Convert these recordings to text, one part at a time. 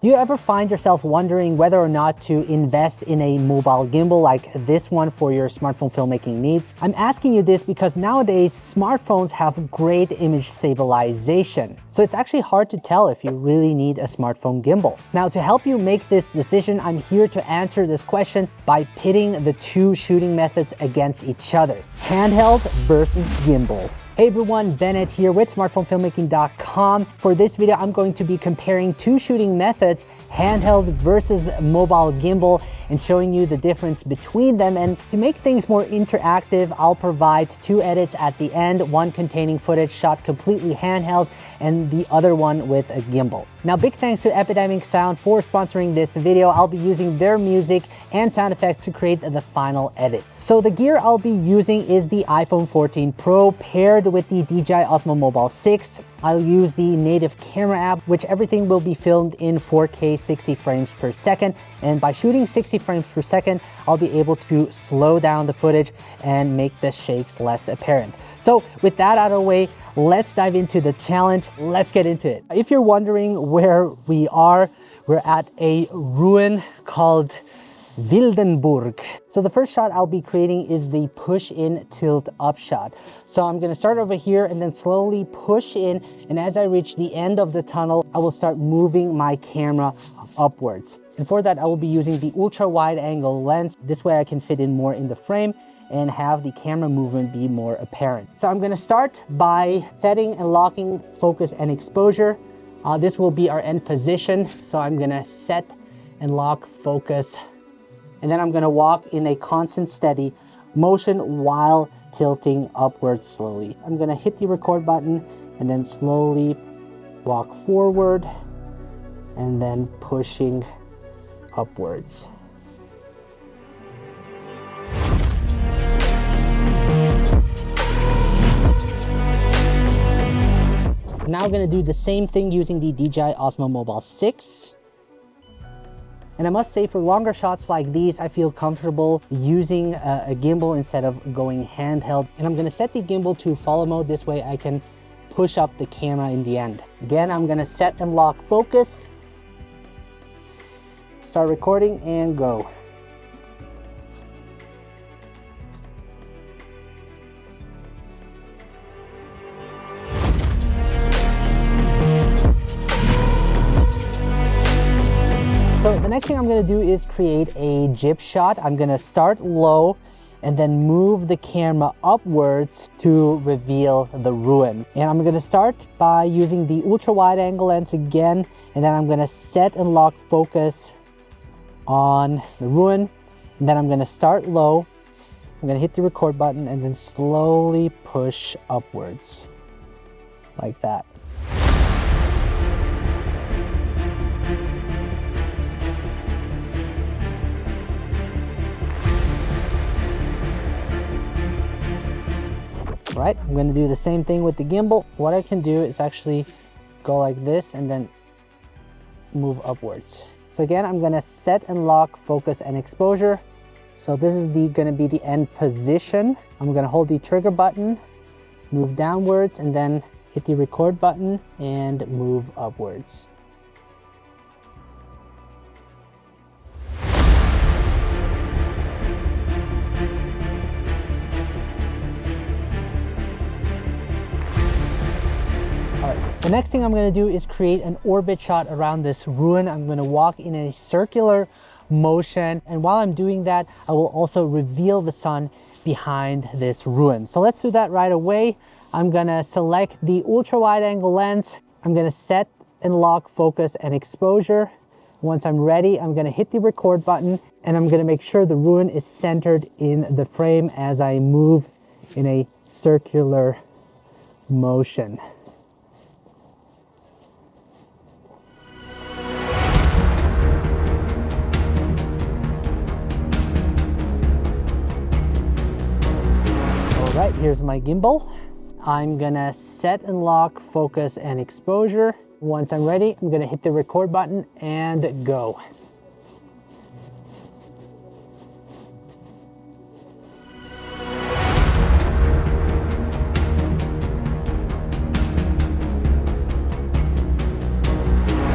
Do you ever find yourself wondering whether or not to invest in a mobile gimbal like this one for your smartphone filmmaking needs? I'm asking you this because nowadays smartphones have great image stabilization. So it's actually hard to tell if you really need a smartphone gimbal. Now to help you make this decision, I'm here to answer this question by pitting the two shooting methods against each other. Handheld versus gimbal. Hey everyone, Bennett here with smartphonefilmmaking.com. For this video, I'm going to be comparing two shooting methods, handheld versus mobile gimbal, and showing you the difference between them. And to make things more interactive, I'll provide two edits at the end, one containing footage shot completely handheld and the other one with a gimbal. Now, big thanks to Epidemic Sound for sponsoring this video. I'll be using their music and sound effects to create the final edit. So the gear I'll be using is the iPhone 14 Pro paired with the DJI Osmo Mobile 6. I'll use the native camera app, which everything will be filmed in 4K 60 frames per second. And by shooting 60 frames per second, I'll be able to slow down the footage and make the shakes less apparent. So with that out of the way, let's dive into the challenge. Let's get into it. If you're wondering where we are, we're at a ruin called Wildenburg. So the first shot I'll be creating is the push in tilt up shot. So I'm gonna start over here and then slowly push in. And as I reach the end of the tunnel, I will start moving my camera upwards. And for that, I will be using the ultra wide angle lens. This way I can fit in more in the frame and have the camera movement be more apparent. So I'm gonna start by setting and locking focus and exposure. Uh, this will be our end position. So I'm gonna set and lock focus and then I'm gonna walk in a constant steady motion while tilting upwards slowly. I'm gonna hit the record button and then slowly walk forward and then pushing upwards. Now I'm gonna do the same thing using the DJI Osmo Mobile 6. And I must say for longer shots like these, I feel comfortable using a, a gimbal instead of going handheld. And I'm gonna set the gimbal to follow mode. This way I can push up the camera in the end. Again, I'm gonna set and lock focus, start recording and go. Gonna do is create a jib shot. I'm gonna start low and then move the camera upwards to reveal the ruin. And I'm gonna start by using the ultra wide angle lens again, and then I'm gonna set and lock focus on the ruin. And then I'm gonna start low. I'm gonna hit the record button and then slowly push upwards like that. Right? I'm gonna do the same thing with the gimbal. What I can do is actually go like this and then move upwards. So again, I'm gonna set and lock focus and exposure. So this is the gonna be the end position. I'm gonna hold the trigger button, move downwards, and then hit the record button and move upwards. The next thing I'm gonna do is create an orbit shot around this ruin. I'm gonna walk in a circular motion. And while I'm doing that, I will also reveal the sun behind this ruin. So let's do that right away. I'm gonna select the ultra wide angle lens. I'm gonna set and lock focus and exposure. Once I'm ready, I'm gonna hit the record button and I'm gonna make sure the ruin is centered in the frame as I move in a circular motion. Here's my gimbal. I'm gonna set and lock focus and exposure. Once I'm ready, I'm gonna hit the record button and go.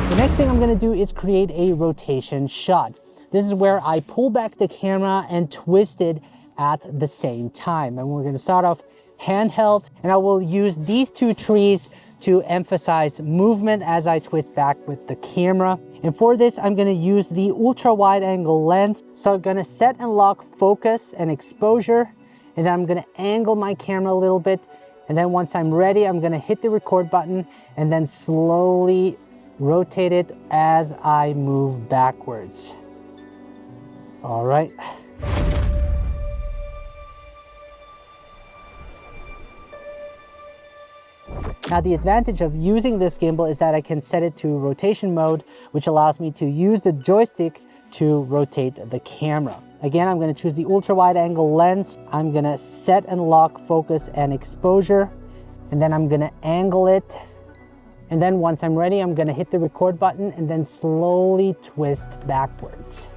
The Next thing I'm gonna do is create a rotation shot. This is where I pull back the camera and twist it at the same time. And we're gonna start off handheld and I will use these two trees to emphasize movement as I twist back with the camera. And for this, I'm gonna use the ultra wide angle lens. So I'm gonna set and lock focus and exposure, and then I'm gonna angle my camera a little bit. And then once I'm ready, I'm gonna hit the record button and then slowly rotate it as I move backwards. All right. Now the advantage of using this gimbal is that I can set it to rotation mode, which allows me to use the joystick to rotate the camera. Again, I'm gonna choose the ultra wide angle lens. I'm gonna set and lock focus and exposure, and then I'm gonna angle it. And then once I'm ready, I'm gonna hit the record button and then slowly twist backwards.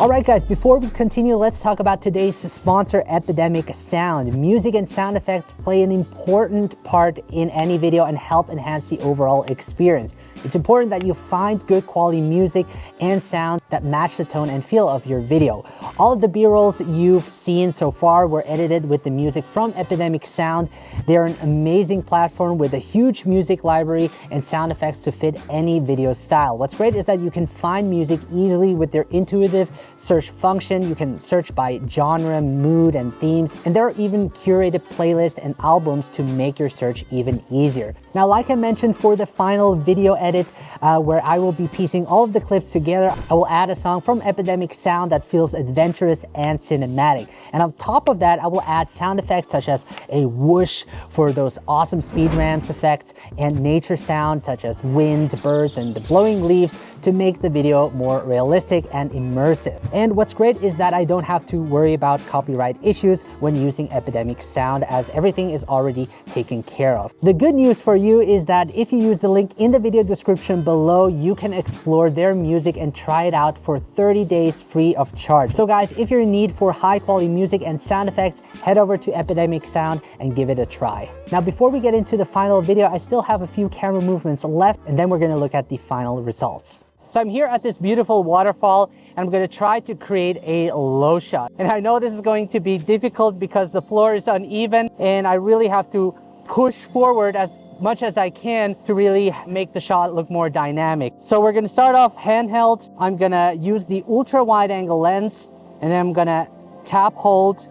All right, guys, before we continue, let's talk about today's sponsor, Epidemic Sound. Music and sound effects play an important part in any video and help enhance the overall experience. It's important that you find good quality music and sound that match the tone and feel of your video. All of the B-rolls you've seen so far were edited with the music from Epidemic Sound. They're an amazing platform with a huge music library and sound effects to fit any video style. What's great is that you can find music easily with their intuitive search function. You can search by genre, mood, and themes, and there are even curated playlists and albums to make your search even easier. Now, like I mentioned for the final video edit, uh, where I will be piecing all of the clips together, I will add a song from Epidemic Sound that feels adventurous and cinematic. And on top of that, I will add sound effects such as a whoosh for those awesome speed ramps effects and nature sounds such as wind, birds, and the blowing leaves to make the video more realistic and immersive. And what's great is that I don't have to worry about copyright issues when using Epidemic Sound as everything is already taken care of. The good news for you is that if you use the link in the video description below, you can explore their music and try it out for 30 days free of charge. So guys, if you're in need for high quality music and sound effects, head over to Epidemic Sound and give it a try. Now, before we get into the final video, I still have a few camera movements left and then we're gonna look at the final results. So I'm here at this beautiful waterfall and I'm to try to create a low shot. And I know this is going to be difficult because the floor is uneven and I really have to push forward as much as I can to really make the shot look more dynamic. So we're going to start off handheld. I'm going to use the ultra wide angle lens and then I'm going to tap hold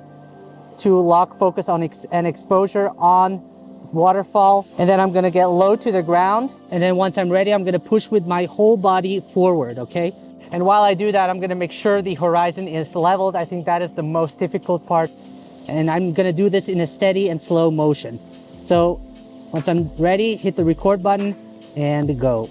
to lock focus on ex and exposure on waterfall. And then I'm gonna get low to the ground. And then once I'm ready, I'm gonna push with my whole body forward, okay? And while I do that, I'm gonna make sure the horizon is leveled. I think that is the most difficult part. And I'm gonna do this in a steady and slow motion. So once I'm ready, hit the record button and go.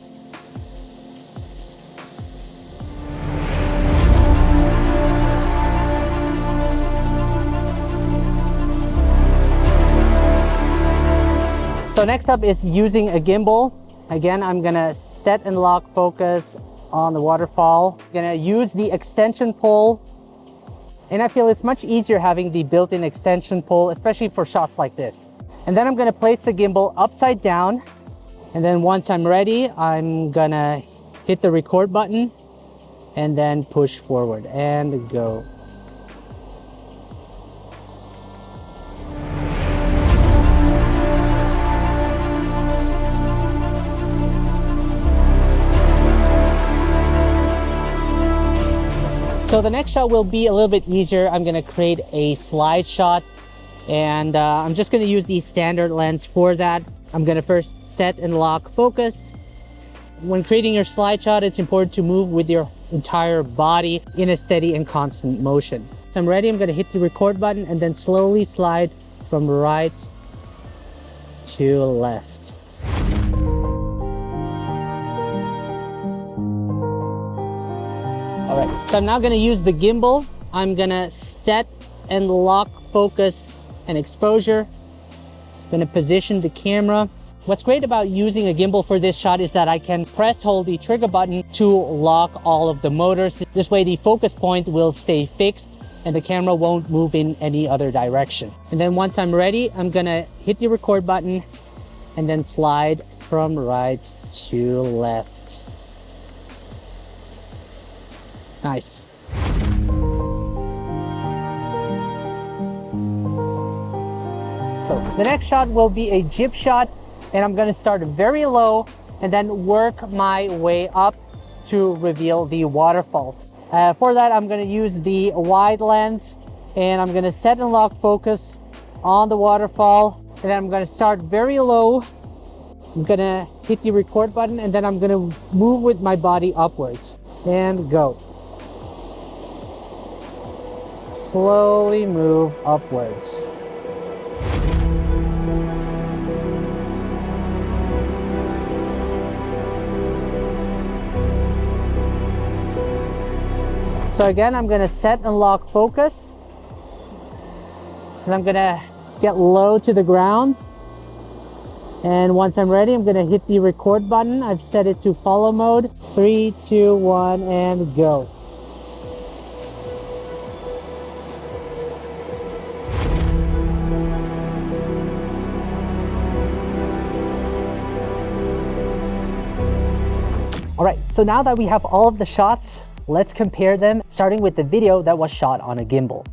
So next up is using a gimbal. Again, I'm gonna set and lock focus on the waterfall. I'm gonna use the extension pole and I feel it's much easier having the built-in extension pole, especially for shots like this. And then I'm gonna place the gimbal upside down. And then once I'm ready, I'm gonna hit the record button and then push forward and go. So the next shot will be a little bit easier. I'm gonna create a slide shot and uh, I'm just gonna use the standard lens for that. I'm gonna first set and lock focus. When creating your slide shot, it's important to move with your entire body in a steady and constant motion. So I'm ready, I'm gonna hit the record button and then slowly slide from right to left. All right, so I'm now gonna use the gimbal. I'm gonna set and lock focus and exposure. I'm gonna position the camera. What's great about using a gimbal for this shot is that I can press hold the trigger button to lock all of the motors. This way the focus point will stay fixed and the camera won't move in any other direction. And then once I'm ready, I'm gonna hit the record button and then slide from right to left. Nice. So the next shot will be a jib shot and I'm gonna start very low and then work my way up to reveal the waterfall. Uh, for that, I'm gonna use the wide lens and I'm gonna set and lock focus on the waterfall and then I'm gonna start very low. I'm gonna hit the record button and then I'm gonna move with my body upwards and go. Slowly move upwards. So again, I'm gonna set and lock focus. And I'm gonna get low to the ground. And once I'm ready, I'm gonna hit the record button. I've set it to follow mode. Three, two, one, and go. All right, so now that we have all of the shots, Let's compare them, starting with the video that was shot on a gimbal.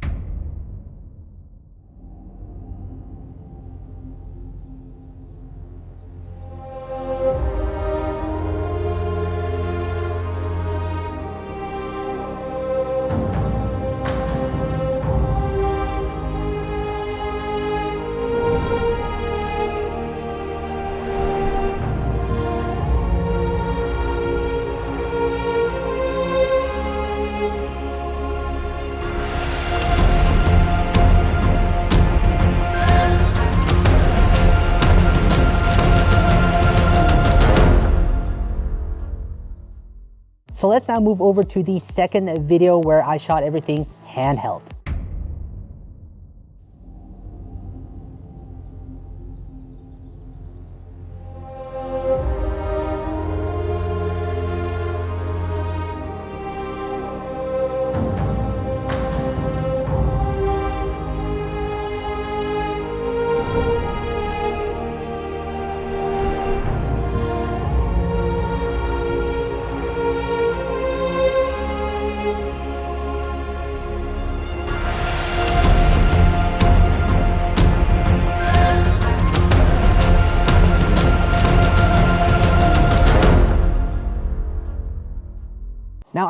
So let's now move over to the second video where I shot everything handheld.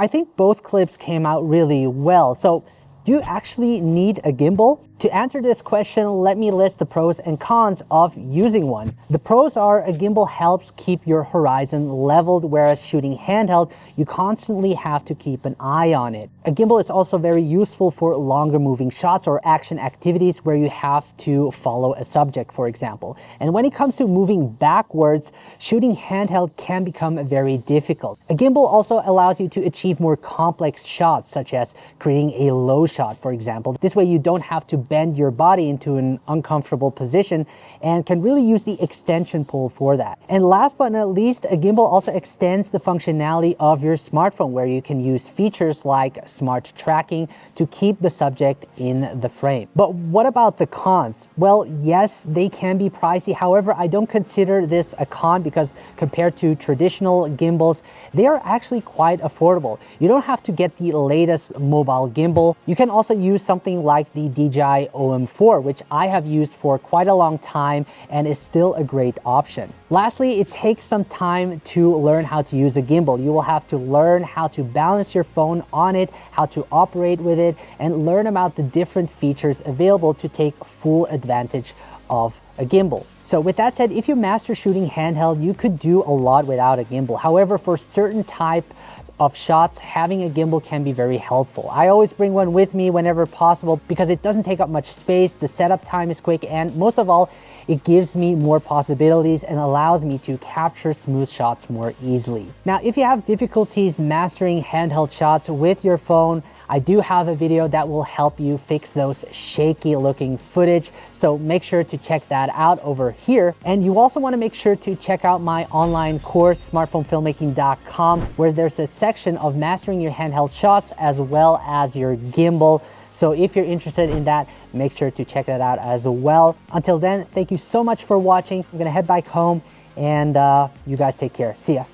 I think both clips came out really well. So do you actually need a gimbal? To answer this question, let me list the pros and cons of using one. The pros are a gimbal helps keep your horizon leveled, whereas shooting handheld, you constantly have to keep an eye on it. A gimbal is also very useful for longer moving shots or action activities where you have to follow a subject, for example. And when it comes to moving backwards, shooting handheld can become very difficult. A gimbal also allows you to achieve more complex shots, such as creating a low shot, for example. This way you don't have to bend your body into an uncomfortable position and can really use the extension pole for that. And last but not least, a gimbal also extends the functionality of your smartphone where you can use features like smart tracking to keep the subject in the frame. But what about the cons? Well, yes, they can be pricey. However, I don't consider this a con because compared to traditional gimbals, they are actually quite affordable. You don't have to get the latest mobile gimbal. You can also use something like the DJI OM4, which I have used for quite a long time and is still a great option. Lastly, it takes some time to learn how to use a gimbal. You will have to learn how to balance your phone on it, how to operate with it, and learn about the different features available to take full advantage of a gimbal. So with that said, if you master shooting handheld, you could do a lot without a gimbal. However, for certain type of shots, having a gimbal can be very helpful. I always bring one with me whenever possible because it doesn't take up much space, the setup time is quick, and most of all, it gives me more possibilities and allows me to capture smooth shots more easily. Now, if you have difficulties mastering handheld shots with your phone, I do have a video that will help you fix those shaky looking footage. So make sure to check that out over here. And you also wanna make sure to check out my online course, smartphonefilmmaking.com, where there's a section of mastering your handheld shots as well as your gimbal So if you're interested in that, make sure to check that out as well. Until then, thank you so much for watching. I'm gonna head back home and uh, you guys take care. See ya.